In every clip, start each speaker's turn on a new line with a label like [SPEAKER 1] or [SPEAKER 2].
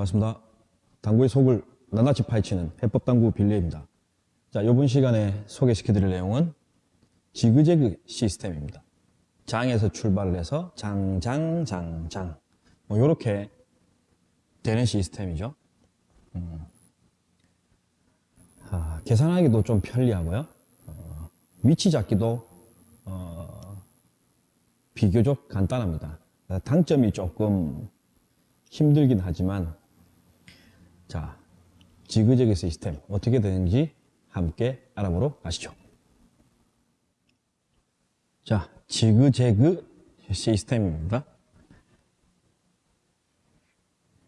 [SPEAKER 1] 반갑습니다. 당구의 속을 낱낱이 파헤치는 해법당구 빌리입니다. 자, 이번 시간에 소개시켜드릴 내용은 지그재그 시스템입니다. 장에서 출발을 해서 장, 장, 장, 장. 뭐, 요렇게 되는 시스템이죠. 음. 아, 계산하기도 좀 편리하고요. 어, 위치 잡기도 어, 비교적 간단합니다. 단점이 조금 힘들긴 하지만 자 지그재그 시스템 어떻게 되는지 함께 알아보러 가시죠. 자 지그재그 시스템입니다.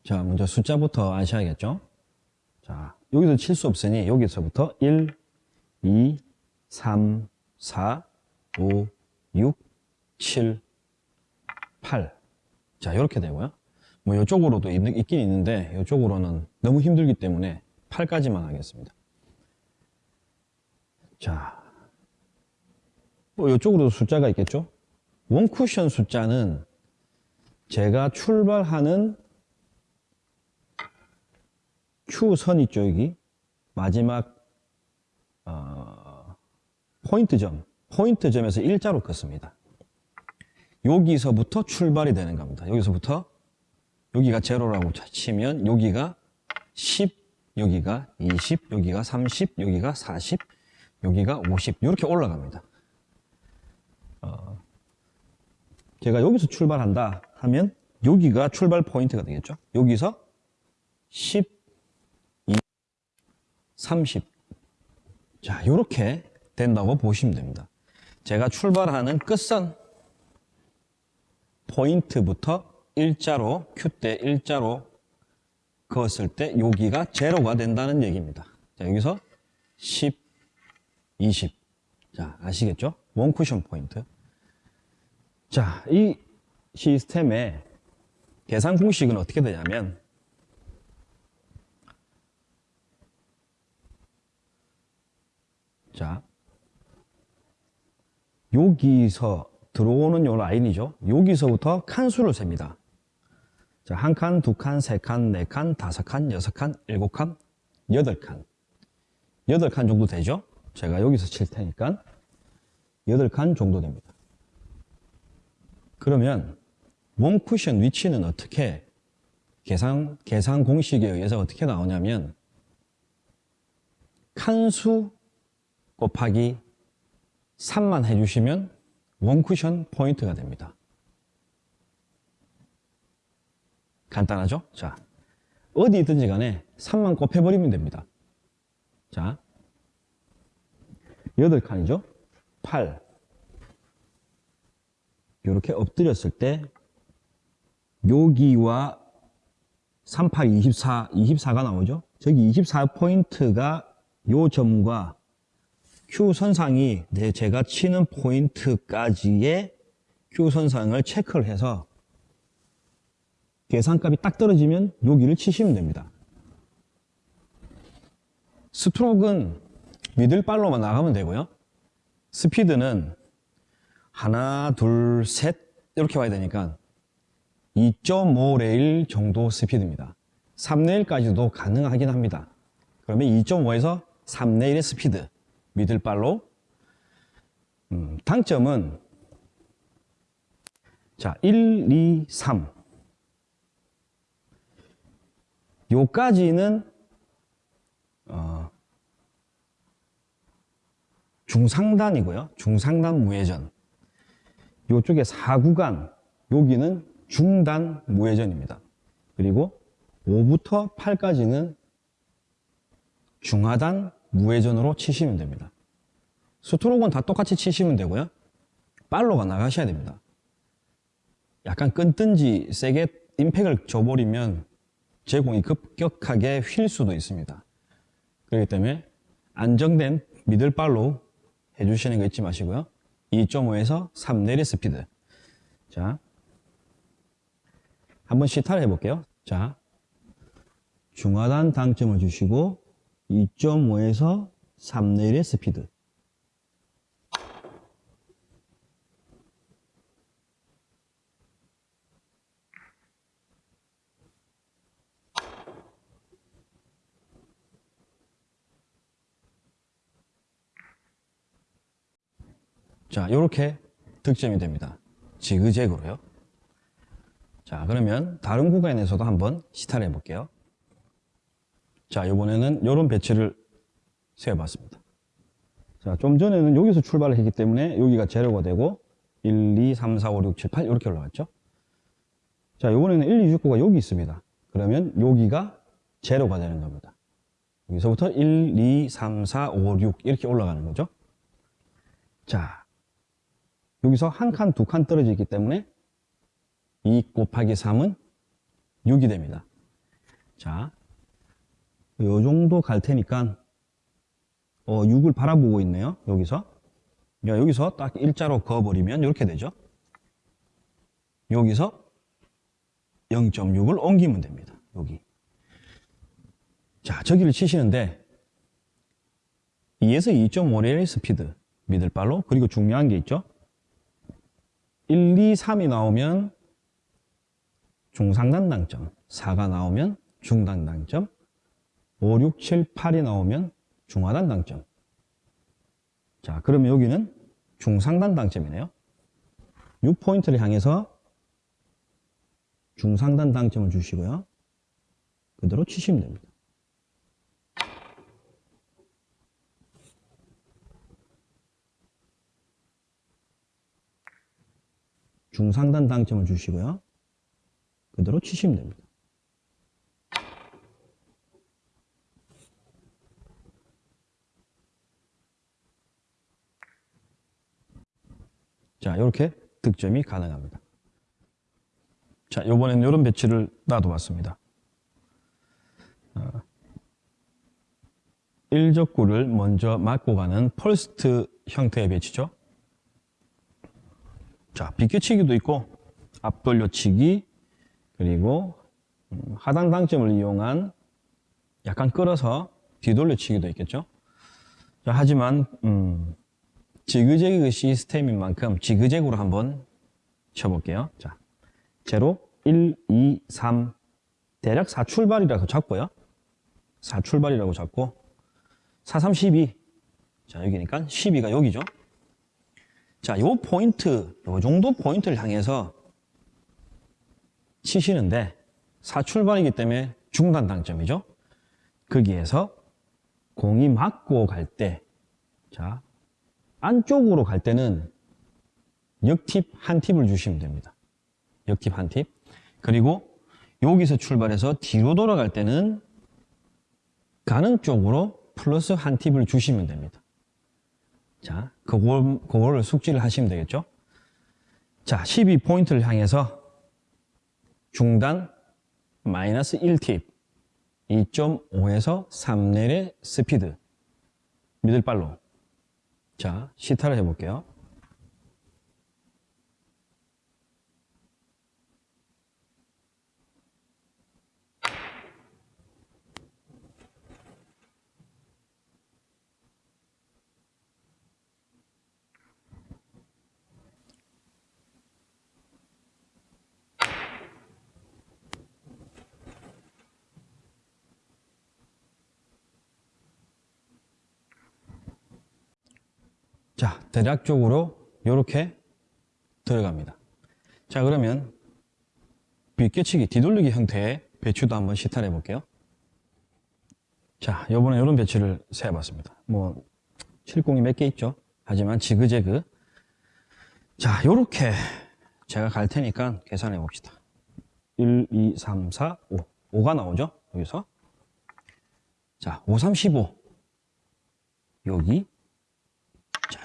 [SPEAKER 1] 자 먼저 숫자부터 아셔야겠죠. 자 여기서 칠 수 없으니 여기서부터 1, 2, 3, 4, 5, 6, 7, 8. 자, 이렇게 되고요. 뭐 이쪽으로도 있, 긴 있는데 이쪽으로는 너무 힘들기 때문에 8까지만 하겠습니다. 자, 뭐 이쪽으로도 숫자가 있겠죠? 원쿠션 숫자는 제가 출발하는 Q선 있죠, 여기. 마지막 어, 포인트점, 포인트점에서 일자로 긋습니다. 여기서부터 출발이 되는 겁니다. 여기서부터 여기가 제로라고 치면 여기가 10, 여기가 20, 여기가 30, 여기가 40, 여기가 50 이렇게 올라갑니다. 어, 제가 여기서 출발한다 하면 여기가 출발 포인트가 되겠죠. 여기서 10, 20, 30 자, 이렇게 된다고 보시면 됩니다. 제가 출발하는 끝선 포인트부터 일자로 큐대 일자로 그었을 때 여기가 제로가 된다는 얘기입니다. 자, 여기서 10, 20. 자, 아시겠죠? 원 쿠션 포인트. 자, 이 시스템의 계산 공식은 어떻게 되냐면 자, 여기서 들어오는 요 라인이죠. 여기서부터 칸수를 셉니다. 자, 한 칸, 두 칸, 세 칸, 네 칸, 다섯 칸, 여섯 칸, 일곱 칸, 여덟 칸. 여덟 칸 정도 되죠? 제가 여기서 칠 테니까 여덟 칸 정도 됩니다. 그러면 원 쿠션 위치는 어떻게 계산, 계산 공식에 의해서 어떻게 나오냐면 칸수 곱하기 3만 해주시면 원쿠션 포인트가 됩니다. 간단하죠? 자, 어디 있든지 간에 3만 곱해버리면 됩니다. 자, 8칸이죠? 8. 이렇게 엎드렸을 때 여기와 38, 24, 24가 나오죠? 저기 24포인트가 요 점과 Q 선상이 내 제가 치는 포인트까지의 Q 선상을 체크를 해서 계산값이 딱 떨어지면 여기를 치시면 됩니다. 스트로크는 middle follow만 나가면 되고요. 스피드는 하나, 둘, 셋 이렇게 와야 되니까 2.5 레일 정도 스피드입니다. 3레일까지도 가능하긴 합니다. 그러면 2.5에서 3레일의 스피드 middle follow 음, 당점은 자 1, 2, 3 요까지는 어, 중상단이고요 중상단 무회전 요쪽에 4구간 여기는 중단 무회전입니다 그리고 5부터 8까지는 중하단 무회전으로 치시면 됩니다. 스트로크는 다 똑같이 치시면 되고요. 팔로가 나가셔야 됩니다. 약간 끊든지 세게 임팩을 줘버리면 제 공이 급격하게 휠 수도 있습니다. 그렇기 때문에 안정된 middle follow 해주시는 거 잊지 마시고요. 2.5에서 3레일 스피드. 자, 한번 시타를 해볼게요. 자, 중하단 당점을 주시고 2.5에서 3레일의 스피드 자, 이렇게 득점이 됩니다. 지그재그로요. 자, 그러면 다른 구간에서도 한번 시타를 해볼게요. 자, 이번에는 이런 배치를 세워봤습니다. 자, 좀 전에는 여기서 출발을 했기 때문에 여기가 제로가 되고 1, 2, 3, 4, 5, 6, 7, 8 이렇게 올라갔죠. 자, 이번에는 1, 2, 6, 9가 여기 있습니다. 그러면 여기가 제로가 되는 겁니다. 여기서부터 1, 2, 3, 4, 5, 6 이렇게 올라가는 거죠. 자, 여기서 한 칸, 두 칸 떨어져 있기 때문에 2 곱하기 3은 6이 됩니다. 자, 요 정도 갈 테니까 어, 6을 바라보고 있네요. 여기서. 야, 여기서 딱 일자로 그어버리면 이렇게 되죠. 여기서 0.6을 옮기면 됩니다. 여기. 자, 저기를 치시는데 2에서 2.5레일 스피드 미들발로 그리고 중요한 게 있죠. 1, 2, 3이 나오면 중상단 당점 4가 나오면 중단 당점 5, 6, 7, 8이 나오면 중하단 당점. 자 그러면 여기는 중상단 당점이네요. 6포인트를 향해서 중상단 당점을 주시고요. 그대로 치시면 됩니다 중상단 당점을 주시고요. 그대로 치시면 됩니다. 자, 이렇게 득점이 가능합니다. 자, 이번에는 이런 배치를 놔둬봤습니다. 어, 1적구를 먼저 맞고 가는 펄스트 형태의 배치죠. 자, 비껴치기도 있고 앞돌려치기 그리고 음, 하단 당점을 이용한 약간 끌어서 뒤돌려치기도 있겠죠. 자, 하지만 음, 지그재그 시스템인 만큼 지그재그로 한번 쳐볼게요. 자, 제로 1, 2, 3 대략 4출발이라고 잡고요. 4출발이라고 잡고 4, 3, 12 자, 여기니까 12가 여기죠. 자, 요 포인트, 요 정도 포인트를 향해서 치시는데 사출발이기 때문에 중단 당점이죠. 거기에서 공이 맞고 갈 때, 자, 안쪽으로 갈 때는 역팁 한 팁을 주시면 됩니다. 역팁 한 팁. 그리고 여기서 출발해서 뒤로 돌아갈 때는 가는 쪽으로 플러스 한 팁을 주시면 됩니다. 자, 그걸, 그거를 숙지를 하시면 되겠죠? 자, 12포인트를 향해서 중단 마이너스 1팁 2.5에서 3렐의 스피드 미들발로 자, 시타를 해볼게요. 자, 대략적으로 이렇게 들어갑니다. 자, 그러면 빗겨치기, 뒤돌리기 형태의 배추도 한번 시타를 해볼게요. 자, 요번에 이런 배추를 세어봤습니다. 뭐, 70이 몇 개 있죠? 하지만 지그재그. 자, 요렇게 제가 갈 테니까 계산해 봅시다. 1, 2, 3, 4, 5. 5가 나오죠? 여기서. 자, 5, 3, 15. 여기.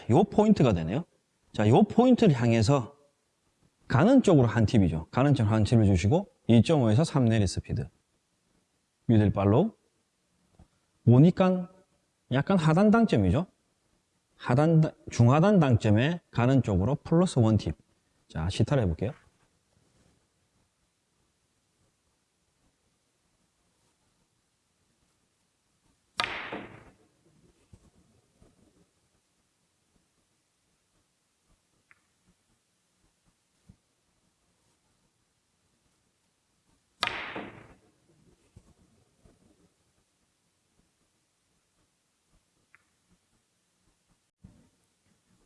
[SPEAKER 1] 자, 요 포인트가 되네요. 자, 요 포인트를 향해서 가는 쪽으로 한 팁이죠. 가는 쪽으로 한 팁을 주시고 2.5에서 3 레일 스피드. middle 발로 오니까 약간 하단 당점이죠. 하단, 중하단 당점에 가는 쪽으로 plus one tip. 자, 시타를 해볼게요.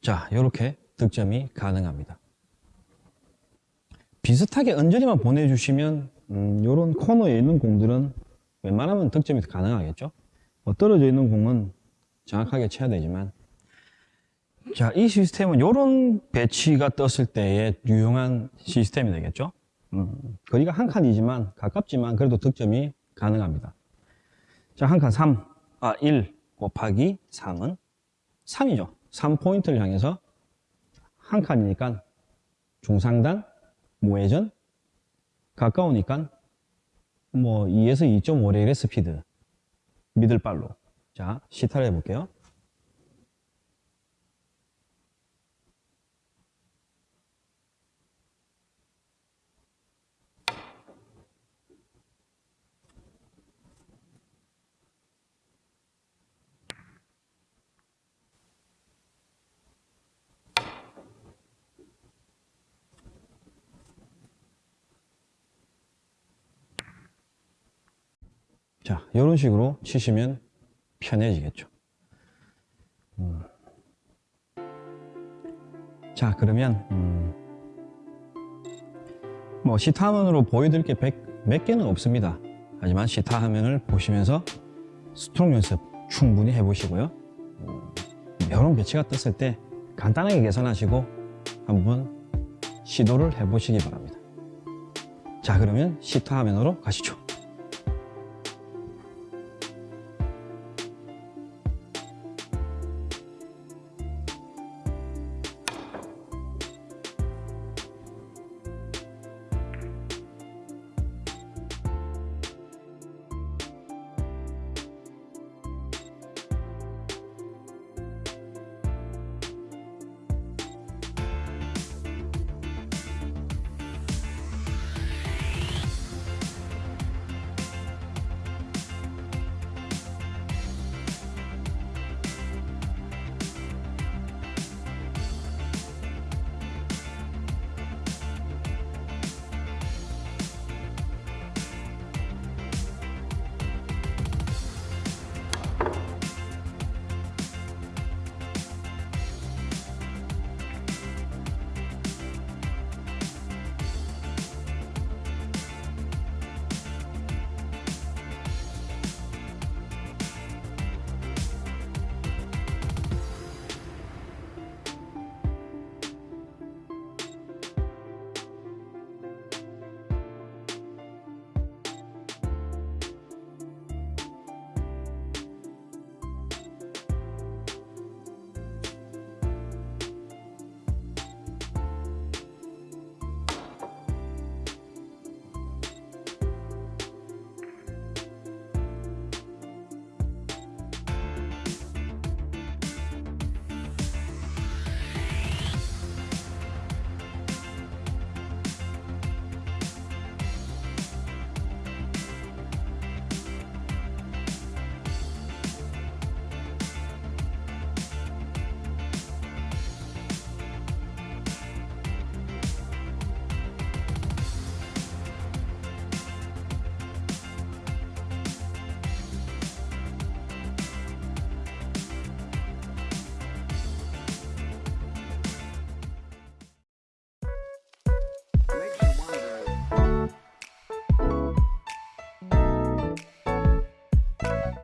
[SPEAKER 1] 자, 이렇게 득점이 가능합니다. 비슷하게 언저리만 보내주시면 음, 이런 코너에 있는 공들은 웬만하면 득점이 가능하겠죠. 뭐 떨어져 있는 공은 정확하게 쳐야 되지만 자, 이 시스템은 이런 배치가 떴을 때의 유용한 시스템이 되겠죠. 음, 거리가 한 칸이지만 가깝지만 그래도 득점이 가능합니다. 자, 한 칸 3, 아, 1 곱하기 3은 3이죠. 3포인트를 향해서 한 칸이니까 중상단, 무회전, 가까우니까 뭐 2에서 2.5레일의 스피드, 미들발로. 자, 시타를 해볼게요. 자, 이런 식으로 치시면 편해지겠죠. 음. 자, 그러면 음, 뭐 시타 화면으로 보여드릴 게 몇 개는 없습니다. 하지만 시타 화면을 보시면서 스트로크 연습 충분히 해보시고요. 음, 이런 배치가 떴을 때 간단하게 계산하시고 한번 시도를 해보시기 바랍니다. 자, 그러면 시타 화면으로 가시죠.